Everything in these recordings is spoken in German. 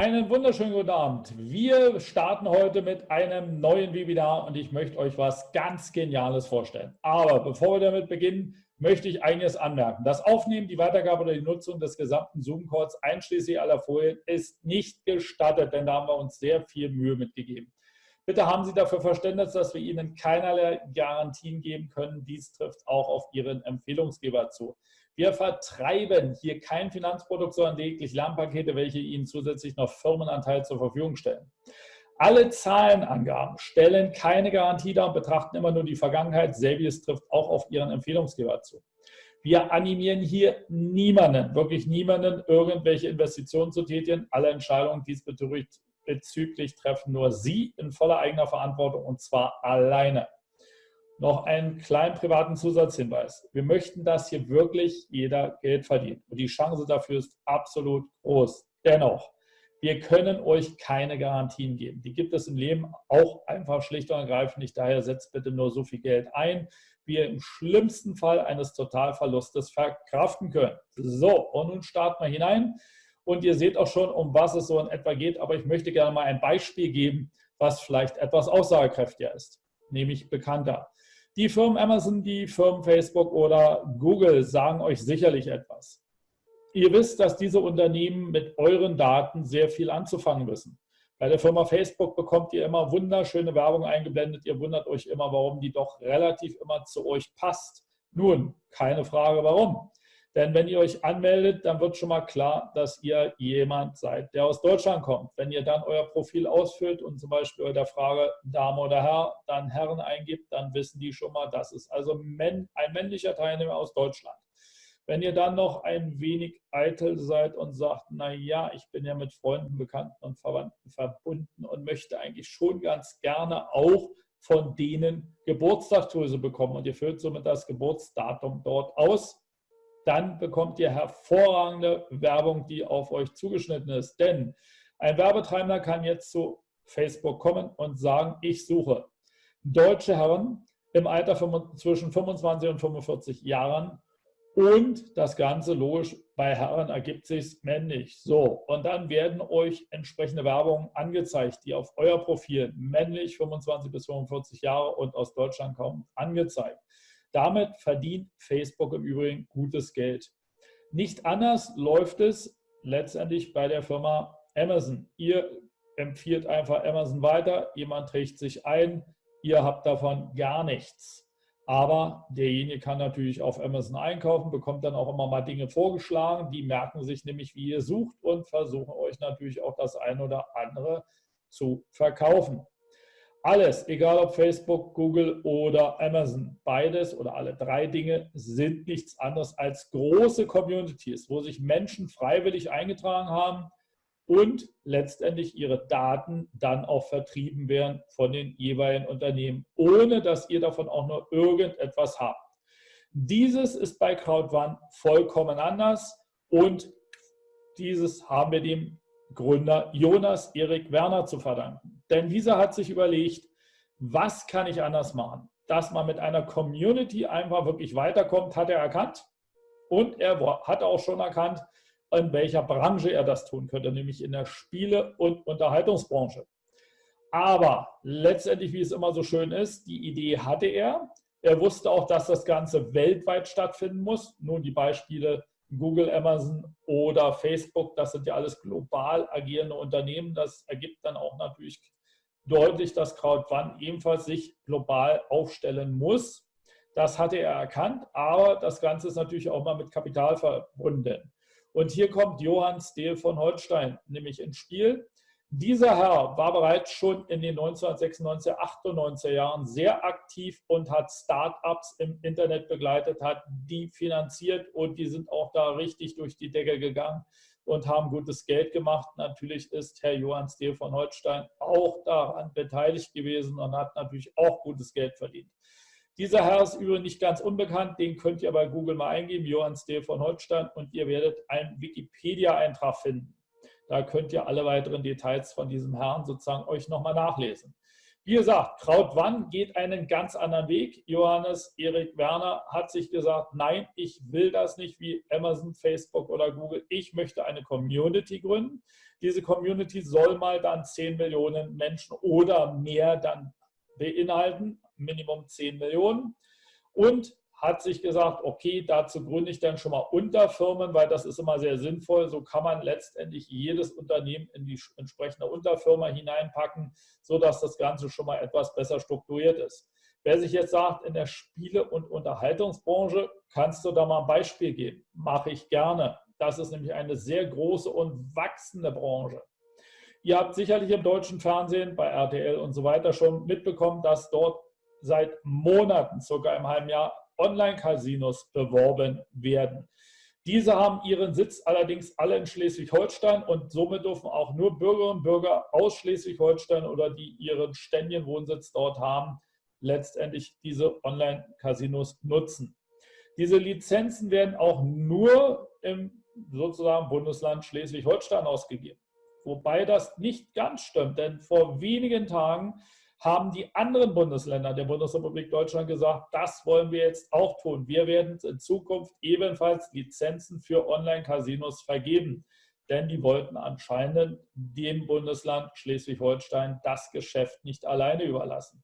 Einen wunderschönen guten Abend. Wir starten heute mit einem neuen Webinar und ich möchte euch was ganz Geniales vorstellen. Aber bevor wir damit beginnen, möchte ich einiges anmerken. Das Aufnehmen, die Weitergabe oder die Nutzung des gesamten Zoom-Calls einschließlich aller Folien ist nicht gestattet, denn da haben wir uns sehr viel Mühe mitgegeben. Bitte haben Sie dafür Verständnis, dass wir Ihnen keinerlei Garantien geben können. Dies trifft auch auf Ihren Empfehlungsgeber zu. Wir vertreiben hier kein Finanzprodukt, sondern lediglich Lernpakete, welche Ihnen zusätzlich noch Firmenanteil zur Verfügung stellen. Alle Zahlenangaben stellen keine Garantie dar und betrachten immer nur die Vergangenheit. Selbiges trifft auch auf Ihren Empfehlungsgeber zu. Wir animieren hier niemanden, wirklich niemanden, irgendwelche Investitionen zu tätigen. Alle Entscheidungen diesbezüglich treffen nur Sie in voller eigener Verantwortung und zwar alleine noch einen kleinen privaten Zusatzhinweis. Wir möchten, dass hier wirklich jeder Geld verdient. Und die Chance dafür ist absolut groß. Dennoch, wir können euch keine Garantien geben. Die gibt es im Leben auch einfach schlicht und ergreifend nicht. Daher setzt bitte nur so viel Geld ein, wie ihr im schlimmsten Fall eines Totalverlustes verkraften könnt. So, und nun starten wir hinein. Und ihr seht auch schon, um was es so in etwa geht. Aber ich möchte gerne mal ein Beispiel geben, was vielleicht etwas aussagekräftiger ist, nämlich bekannter. Die Firmen Amazon, die Firmen Facebook oder Google sagen euch sicherlich etwas. Ihr wisst, dass diese Unternehmen mit euren Daten sehr viel anzufangen wissen. Bei der Firma Facebook bekommt ihr immer wunderschöne Werbung eingeblendet. Ihr wundert euch immer, warum die doch relativ immer zu euch passt. Nun, keine Frage, warum. Denn wenn ihr euch anmeldet, dann wird schon mal klar, dass ihr jemand seid, der aus Deutschland kommt. Wenn ihr dann euer Profil ausfüllt und zum Beispiel bei der Frage Dame oder Herr dann Herren eingibt, dann wissen die schon mal, das ist also ein männlicher Teilnehmer aus Deutschland. Wenn ihr dann noch ein wenig eitel seid und sagt, na ja, ich bin ja mit Freunden, Bekannten und Verwandten verbunden und möchte eigentlich schon ganz gerne auch von denen Geburtstagsgrüße bekommen und ihr füllt somit das Geburtsdatum dort aus, dann bekommt ihr hervorragende Werbung, die auf euch zugeschnitten ist. Denn ein Werbetreibender kann jetzt zu Facebook kommen und sagen, ich suche deutsche Herren im Alter zwischen 25 und 45 Jahren und das Ganze logisch bei Herren ergibt sich männlich. So, und dann werden euch entsprechende Werbungen angezeigt, die auf euer Profil männlich 25 bis 45 Jahre und aus Deutschland kommen, angezeigt. Damit verdient Facebook im Übrigen gutes Geld. Nicht anders läuft es letztendlich bei der Firma Amazon. Ihr empfiehlt einfach Amazon weiter, jemand trägt sich ein, ihr habt davon gar nichts. Aber derjenige kann natürlich auf Amazon einkaufen, bekommt dann auch immer mal Dinge vorgeschlagen, die merken sich nämlich, wie ihr sucht und versuchen euch natürlich auch das eine oder andere zu verkaufen. Alles, egal ob Facebook, Google oder Amazon, beides oder alle drei Dinge sind nichts anderes als große Communities, wo sich Menschen freiwillig eingetragen haben und letztendlich ihre Daten dann auch vertrieben werden von den jeweiligen Unternehmen, ohne dass ihr davon auch nur irgendetwas habt. Dieses ist bei CrowdOne vollkommen anders und dieses haben wir dem Gründer Jonas Erik Werner zu verdanken. Denn dieser hat sich überlegt, was kann ich anders machen? Dass man mit einer Community einfach wirklich weiterkommt, hat er erkannt. Und er hat auch schon erkannt, in welcher Branche er das tun könnte, nämlich in der Spiele- und Unterhaltungsbranche. Aber letztendlich, wie es immer so schön ist, die Idee hatte er. Er wusste auch, dass das Ganze weltweit stattfinden muss. Nun die Beispiele Google, Amazon oder Facebook, das sind ja alles global agierende Unternehmen. Das ergibt dann auch natürlich deutlich, dass Crowdfund ebenfalls sich global aufstellen muss. Das hatte er erkannt, aber das Ganze ist natürlich auch mal mit Kapital verbunden. Und hier kommt Johann Stehl von Holstein nämlich ins Spiel. Dieser Herr war bereits schon in den 1996, 98 Jahren sehr aktiv und hat Start-ups im Internet begleitet, hat die finanziert und die sind auch da richtig durch die Decke gegangen und haben gutes Geld gemacht. Natürlich ist Herr Johann Stehl von Holstein auch daran beteiligt gewesen und hat natürlich auch gutes Geld verdient. Dieser Herr ist übrigens nicht ganz unbekannt, den könnt ihr bei Google mal eingeben, Johann Stehl von Holstein, und ihr werdet einen Wikipedia-Eintrag finden. Da könnt ihr alle weiteren Details von diesem Herrn sozusagen euch nochmal nachlesen. Wie gesagt, Krautwann geht einen ganz anderen Weg. Johannes Erik Werner hat sich gesagt, nein, ich will das nicht wie Amazon, Facebook oder Google. Ich möchte eine Community gründen. Diese Community soll mal dann 10 Millionen Menschen oder mehr dann beinhalten, Minimum 10 Millionen. Und hat sich gesagt, okay, dazu gründe ich dann schon mal Unterfirmen, weil das ist immer sehr sinnvoll. So kann man letztendlich jedes Unternehmen in die entsprechende Unterfirma hineinpacken, sodass das Ganze schon mal etwas besser strukturiert ist. Wer sich jetzt sagt, in der Spiele- und Unterhaltungsbranche, kannst du da mal ein Beispiel geben? Mache ich gerne. Das ist nämlich eine sehr große und wachsende Branche. Ihr habt sicherlich im deutschen Fernsehen, bei RTL und so weiter schon mitbekommen, dass dort seit Monaten, sogar im halben Jahr, Online-Casinos beworben werden. Diese haben ihren Sitz allerdings alle in Schleswig-Holstein und somit dürfen auch nur Bürgerinnen und Bürger aus Schleswig-Holstein oder die ihren ständigen Wohnsitz dort haben, letztendlich diese Online-Casinos nutzen. Diese Lizenzen werden auch nur im sozusagen Bundesland Schleswig-Holstein ausgegeben. Wobei das nicht ganz stimmt, denn vor wenigen Tagen haben die anderen Bundesländer der Bundesrepublik Deutschland gesagt, das wollen wir jetzt auch tun. Wir werden in Zukunft ebenfalls Lizenzen für Online-Casinos vergeben. Denn die wollten anscheinend dem Bundesland Schleswig-Holstein das Geschäft nicht alleine überlassen.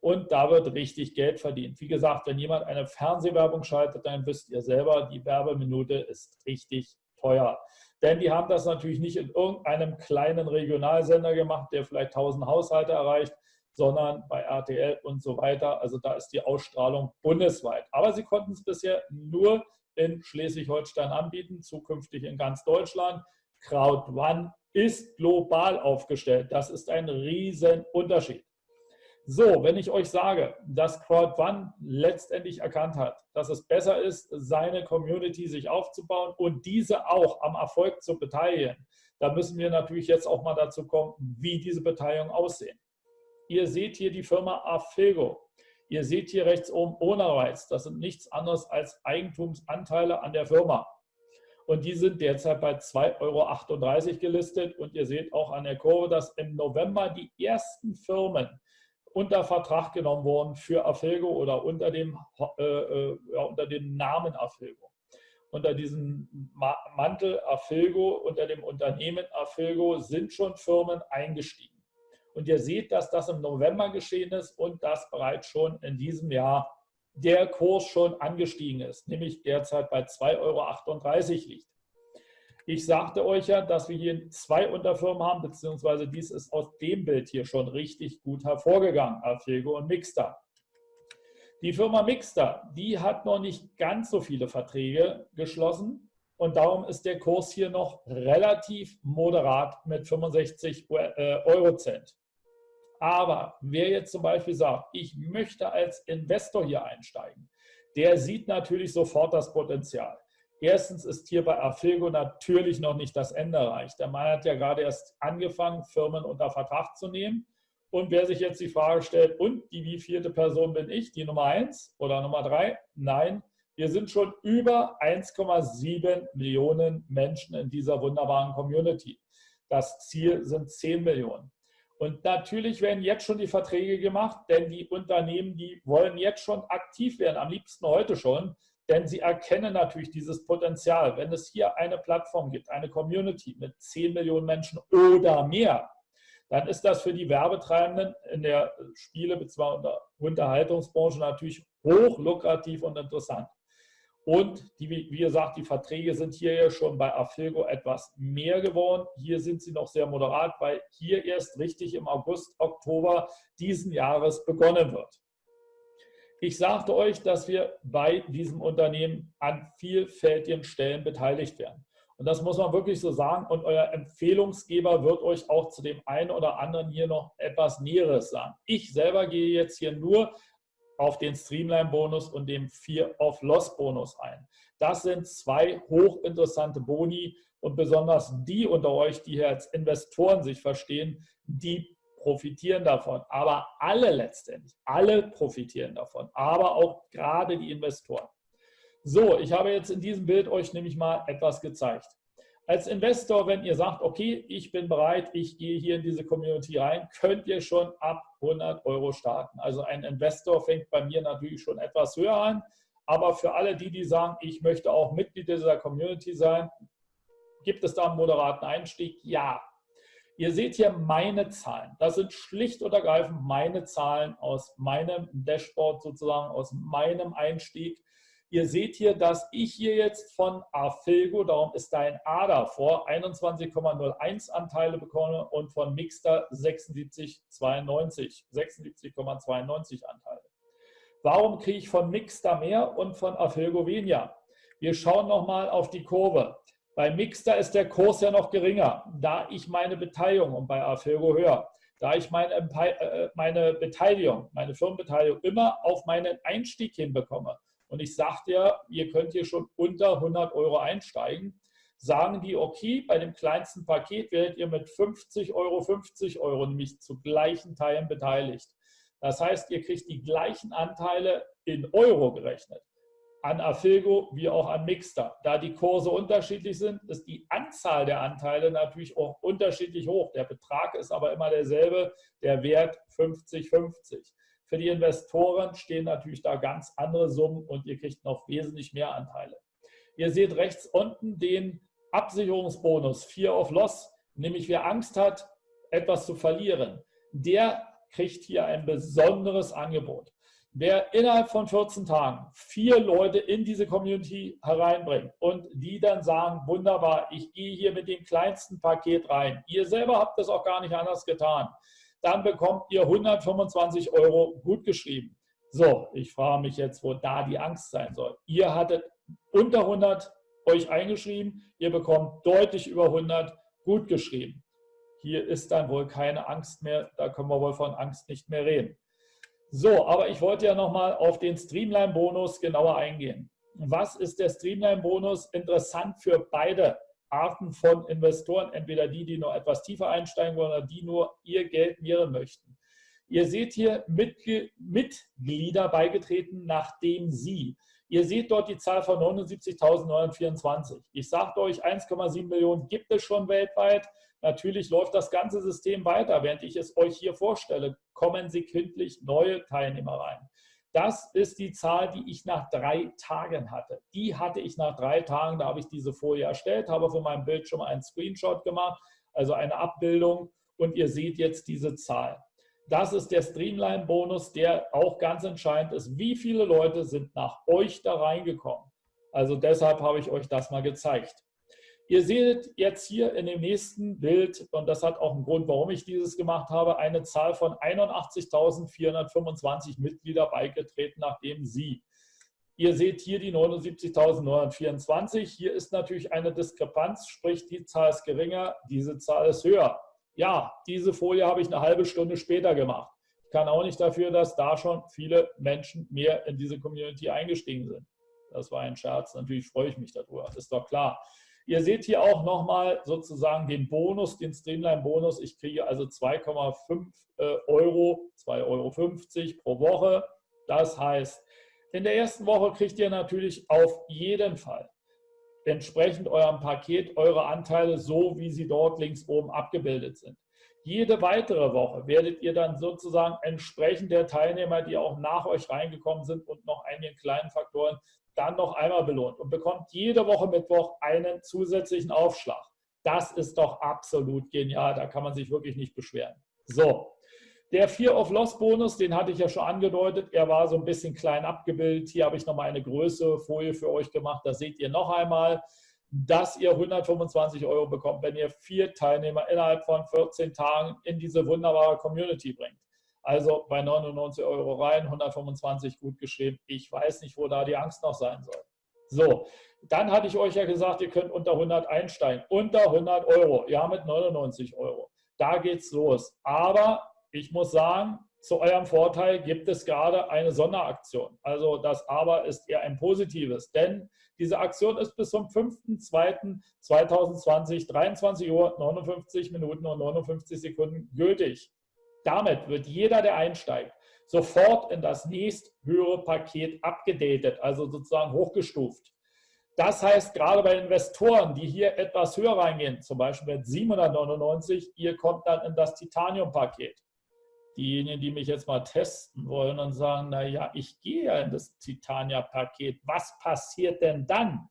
Und da wird richtig Geld verdient. Wie gesagt, wenn jemand eine Fernsehwerbung schaltet, dann wisst ihr selber, die Werbeminute ist richtig teuer. Denn die haben das natürlich nicht in irgendeinem kleinen Regionalsender gemacht, der vielleicht 1000 Haushalte erreicht, sondern bei RTL und so weiter. Also da ist die Ausstrahlung bundesweit. Aber sie konnten es bisher nur in Schleswig-Holstein anbieten, zukünftig in ganz Deutschland. Crowd One ist global aufgestellt. Das ist ein Riesenunterschied. So, wenn ich euch sage, dass Crowd One letztendlich erkannt hat, dass es besser ist, seine Community sich aufzubauen und diese auch am Erfolg zu beteiligen, dann müssen wir natürlich jetzt auch mal dazu kommen, wie diese Beteiligung aussehen. Ihr seht hier die Firma Afego. Ihr seht hier rechts oben Reiz. Das sind nichts anderes als Eigentumsanteile an der Firma. Und die sind derzeit bei 2,38 Euro gelistet. Und ihr seht auch an der Kurve, dass im November die ersten Firmen unter Vertrag genommen wurden für Afilgo oder unter dem, äh, äh, ja, unter dem Namen Afilgo. Unter diesem Mantel Afilgo, unter dem Unternehmen Afilgo sind schon Firmen eingestiegen. Und ihr seht, dass das im November geschehen ist und dass bereits schon in diesem Jahr der Kurs schon angestiegen ist, nämlich derzeit bei 2,38 Euro liegt. Ich sagte euch ja, dass wir hier zwei Unterfirmen haben, beziehungsweise dies ist aus dem Bild hier schon richtig gut hervorgegangen, Alfego und Mixter. Die Firma Mixter, die hat noch nicht ganz so viele Verträge geschlossen und darum ist der Kurs hier noch relativ moderat mit 65 äh, Eurocent. Aber wer jetzt zum Beispiel sagt, ich möchte als Investor hier einsteigen, der sieht natürlich sofort das Potenzial. Erstens ist hier bei Afilgo natürlich noch nicht das Ende erreicht. Der Mann hat ja gerade erst angefangen, Firmen unter Vertrag zu nehmen. Und wer sich jetzt die Frage stellt, und die wievielte Person bin ich, die Nummer eins oder Nummer drei? Nein, wir sind schon über 1,7 Millionen Menschen in dieser wunderbaren Community. Das Ziel sind 10 Millionen. Und natürlich werden jetzt schon die Verträge gemacht, denn die Unternehmen, die wollen jetzt schon aktiv werden, am liebsten heute schon, denn sie erkennen natürlich dieses Potenzial. Wenn es hier eine Plattform gibt, eine Community mit 10 Millionen Menschen oder mehr, dann ist das für die Werbetreibenden in der Spiele- bzw. Unterhaltungsbranche natürlich hoch lukrativ und interessant. Und die, wie gesagt, die Verträge sind hier ja schon bei Afilgo etwas mehr geworden. Hier sind sie noch sehr moderat, weil hier erst richtig im August, Oktober diesen Jahres begonnen wird. Ich sagte euch, dass wir bei diesem Unternehmen an vielfältigen Stellen beteiligt werden. Und das muss man wirklich so sagen. Und euer Empfehlungsgeber wird euch auch zu dem einen oder anderen hier noch etwas Näheres sagen. Ich selber gehe jetzt hier nur auf den Streamline-Bonus und dem Fear-of-Loss-Bonus ein. Das sind zwei hochinteressante Boni und besonders die unter euch, die hier als Investoren sich verstehen, die profitieren davon. Aber alle letztendlich, alle profitieren davon, aber auch gerade die Investoren. So, ich habe jetzt in diesem Bild euch nämlich mal etwas gezeigt. Als Investor, wenn ihr sagt, okay, ich bin bereit, ich gehe hier in diese Community rein, könnt ihr schon ab 100 Euro starten. Also ein Investor fängt bei mir natürlich schon etwas höher an, aber für alle die, die sagen, ich möchte auch Mitglied dieser Community sein, gibt es da einen moderaten Einstieg? Ja. Ihr seht hier meine Zahlen. Das sind schlicht und ergreifend meine Zahlen aus meinem Dashboard sozusagen, aus meinem Einstieg. Ihr seht hier, dass ich hier jetzt von Afilgo, darum ist da ein A davor, 21,01 Anteile bekomme und von Mixter 76,92 76,92 Anteile. Warum kriege ich von Mixter mehr und von Afilgo weniger? Wir schauen nochmal auf die Kurve. Bei Mixter ist der Kurs ja noch geringer, da ich meine Beteiligung und bei Afilgo höher. Da ich meine, äh, meine Beteiligung, meine Firmenbeteiligung immer auf meinen Einstieg hinbekomme und ich sage dir, ihr könnt hier schon unter 100 Euro einsteigen, sagen die, okay, bei dem kleinsten Paket werdet ihr mit 50 Euro, 50 Euro nämlich zu gleichen Teilen beteiligt. Das heißt, ihr kriegt die gleichen Anteile in Euro gerechnet an Afilgo wie auch an Mixter. Da die Kurse unterschiedlich sind, ist die Anzahl der Anteile natürlich auch unterschiedlich hoch. Der Betrag ist aber immer derselbe, der Wert 50-50. Für die Investoren stehen natürlich da ganz andere Summen und ihr kriegt noch wesentlich mehr Anteile. Ihr seht rechts unten den Absicherungsbonus Fear of Loss, nämlich wer Angst hat, etwas zu verlieren, der kriegt hier ein besonderes Angebot. Wer innerhalb von 14 Tagen vier Leute in diese Community hereinbringt und die dann sagen, wunderbar, ich gehe hier mit dem kleinsten Paket rein. Ihr selber habt das auch gar nicht anders getan dann bekommt ihr 125 Euro gutgeschrieben. So, ich frage mich jetzt, wo da die Angst sein soll. Ihr hattet unter 100 euch eingeschrieben, ihr bekommt deutlich über 100 gutgeschrieben. Hier ist dann wohl keine Angst mehr, da können wir wohl von Angst nicht mehr reden. So, aber ich wollte ja nochmal auf den Streamline-Bonus genauer eingehen. Was ist der Streamline-Bonus? Interessant für beide Arten von Investoren, entweder die, die noch etwas tiefer einsteigen wollen oder die nur ihr Geld mehren möchten. Ihr seht hier Mitglieder beigetreten, nachdem sie. Ihr seht dort die Zahl von 79.924. Ich sagte euch, 1,7 Millionen gibt es schon weltweit. Natürlich läuft das ganze System weiter. Während ich es euch hier vorstelle, kommen sekündlich neue Teilnehmer rein. Das ist die Zahl, die ich nach drei Tagen hatte. Die hatte ich nach drei Tagen, da habe ich diese Folie erstellt, habe von meinem Bildschirm einen Screenshot gemacht, also eine Abbildung und ihr seht jetzt diese Zahl. Das ist der Streamline-Bonus, der auch ganz entscheidend ist. Wie viele Leute sind nach euch da reingekommen? Also deshalb habe ich euch das mal gezeigt. Ihr seht jetzt hier in dem nächsten Bild, und das hat auch einen Grund, warum ich dieses gemacht habe, eine Zahl von 81.425 Mitglieder beigetreten, nachdem Sie. Ihr seht hier die 79.924. Hier ist natürlich eine Diskrepanz, sprich die Zahl ist geringer, diese Zahl ist höher. Ja, diese Folie habe ich eine halbe Stunde später gemacht. Ich kann auch nicht dafür, dass da schon viele Menschen mehr in diese Community eingestiegen sind. Das war ein Scherz, natürlich freue ich mich darüber, ist doch klar. Ihr seht hier auch nochmal sozusagen den Bonus, den Streamline-Bonus. Ich kriege also 2,5 äh, Euro, 2,50 Euro pro Woche. Das heißt, in der ersten Woche kriegt ihr natürlich auf jeden Fall entsprechend eurem Paket eure Anteile so, wie sie dort links oben abgebildet sind. Jede weitere Woche werdet ihr dann sozusagen entsprechend der Teilnehmer, die auch nach euch reingekommen sind und noch einigen kleinen Faktoren, dann noch einmal belohnt und bekommt jede Woche Mittwoch einen zusätzlichen Aufschlag. Das ist doch absolut genial, da kann man sich wirklich nicht beschweren. So, der Fear of Loss Bonus, den hatte ich ja schon angedeutet, er war so ein bisschen klein abgebildet. Hier habe ich nochmal eine größere Folie für euch gemacht, da seht ihr noch einmal, dass ihr 125 Euro bekommt, wenn ihr vier Teilnehmer innerhalb von 14 Tagen in diese wunderbare Community bringt. Also bei 99 Euro rein, 125 gut geschrieben. Ich weiß nicht, wo da die Angst noch sein soll. So, dann hatte ich euch ja gesagt, ihr könnt unter 100 einsteigen. Unter 100 Euro, ja mit 99 Euro. Da geht's los. Aber ich muss sagen, zu eurem Vorteil gibt es gerade eine Sonderaktion. Also das Aber ist eher ein positives, denn diese Aktion ist bis zum 5.2.2020, 23 Uhr, 59 Minuten und 59 Sekunden gültig. Damit wird jeder, der einsteigt, sofort in das nächsthöhere Paket abgedatet, also sozusagen hochgestuft. Das heißt, gerade bei Investoren, die hier etwas höher reingehen, zum Beispiel mit 799, ihr kommt dann in das Titanium-Paket. Diejenigen, die mich jetzt mal testen wollen und sagen, naja, ich gehe ja in das Titania-Paket, was passiert denn dann?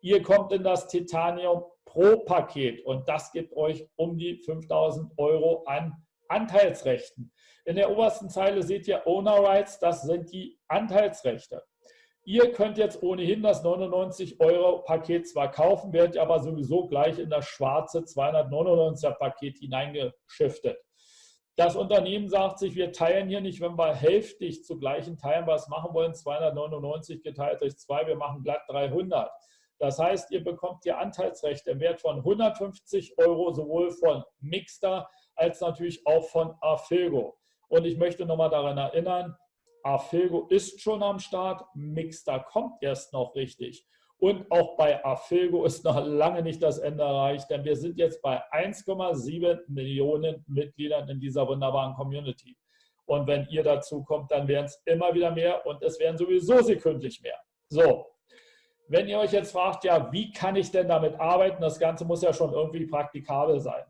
Ihr kommt in das Titanium Pro-Paket und das gibt euch um die 5000 Euro an Anteilsrechten. In der obersten Zeile seht ihr Owner Rights, das sind die Anteilsrechte. Ihr könnt jetzt ohnehin das 99 Euro Paket zwar kaufen, werdet aber sowieso gleich in das schwarze 299er Paket hineingeschiftet. Das Unternehmen sagt sich, wir teilen hier nicht, wenn wir hälftig zu gleichen Teilen was machen wollen, 299 geteilt durch 2, wir machen glatt 300. Das heißt, ihr bekommt hier Anteilsrechte im Wert von 150 Euro, sowohl von Mixter als natürlich auch von Afilgo. Und ich möchte nochmal daran erinnern, Afilgo ist schon am Start, Mixter kommt erst noch richtig. Und auch bei Afilgo ist noch lange nicht das Ende erreicht, denn wir sind jetzt bei 1,7 Millionen Mitgliedern in dieser wunderbaren Community. Und wenn ihr dazu kommt, dann werden es immer wieder mehr und es werden sowieso sekündlich mehr. So, wenn ihr euch jetzt fragt, ja, wie kann ich denn damit arbeiten? Das Ganze muss ja schon irgendwie praktikabel sein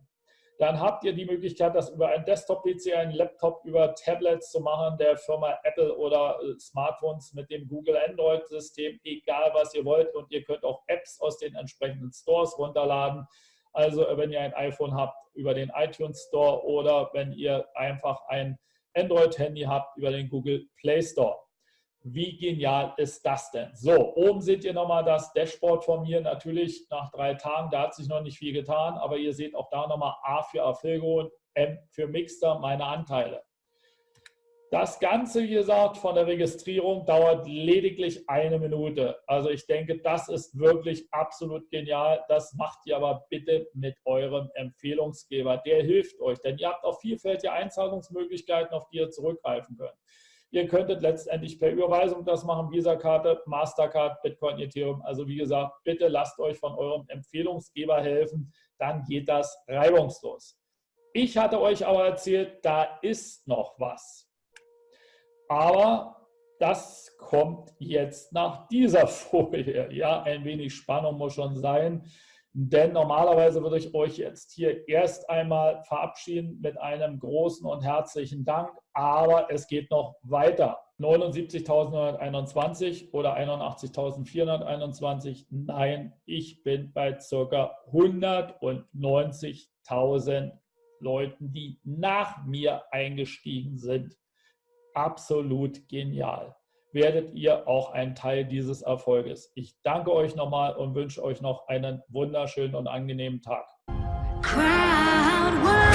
dann habt ihr die Möglichkeit, das über einen Desktop-PC, einen Laptop, über Tablets zu machen, der Firma Apple oder äh, Smartphones mit dem Google Android-System, egal was ihr wollt. Und ihr könnt auch Apps aus den entsprechenden Stores runterladen. Also wenn ihr ein iPhone habt, über den iTunes Store oder wenn ihr einfach ein Android-Handy habt, über den Google Play Store. Wie genial ist das denn? So, oben seht ihr nochmal das Dashboard von mir. Natürlich nach drei Tagen, da hat sich noch nicht viel getan, aber ihr seht auch da nochmal A für Afilgo und M für Mixter, meine Anteile. Das Ganze, wie gesagt, von der Registrierung dauert lediglich eine Minute. Also ich denke, das ist wirklich absolut genial. Das macht ihr aber bitte mit eurem Empfehlungsgeber. Der hilft euch, denn ihr habt auch vielfältige Einzahlungsmöglichkeiten, auf die ihr zurückgreifen könnt. Ihr könntet letztendlich per Überweisung das machen, Visa-Karte, Mastercard, Bitcoin, Ethereum. Also wie gesagt, bitte lasst euch von eurem Empfehlungsgeber helfen, dann geht das reibungslos. Ich hatte euch aber erzählt, da ist noch was. Aber das kommt jetzt nach dieser Folie. Ja, ein wenig Spannung muss schon sein. Denn normalerweise würde ich euch jetzt hier erst einmal verabschieden mit einem großen und herzlichen Dank. Aber es geht noch weiter. 79.921 oder 81.421. Nein, ich bin bei ca. 190.000 Leuten, die nach mir eingestiegen sind. Absolut genial werdet ihr auch ein Teil dieses Erfolges. Ich danke euch nochmal und wünsche euch noch einen wunderschönen und angenehmen Tag. Crowd